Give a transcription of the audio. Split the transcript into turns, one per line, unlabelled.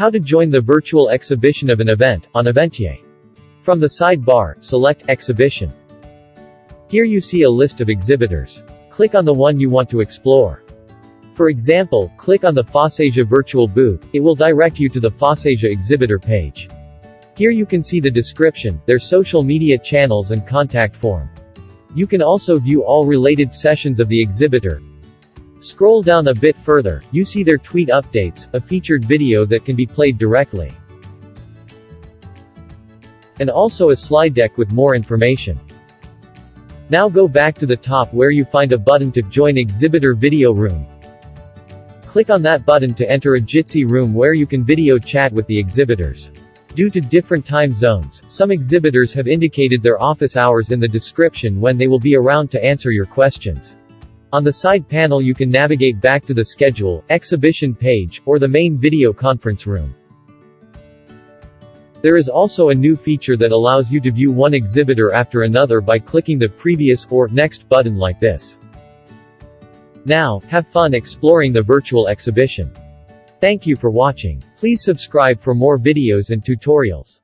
How to join the virtual exhibition of an event, on Eventyay. From the sidebar, select Exhibition. Here you see a list of exhibitors. Click on the one you want to explore. For example, click on the FOSSASIA virtual booth, it will direct you to the FOSSASIA exhibitor page. Here you can see the description, their social media channels and contact form. You can also view all related sessions of the exhibitor. Scroll down a bit further, you see their tweet updates, a featured video that can be played directly. And also a slide deck with more information. Now go back to the top where you find a button to join exhibitor video room. Click on that button to enter a Jitsi room where you can video chat with the exhibitors. Due to different time zones, some exhibitors have indicated their office hours in the description when they will be around to answer your questions. On the side panel you can navigate back to the schedule, exhibition page, or the main video conference room. There is also a new feature that allows you to view one exhibitor after another by clicking the previous or next button like this. Now, have fun exploring the virtual exhibition. Thank you for watching. Please subscribe for more videos and tutorials.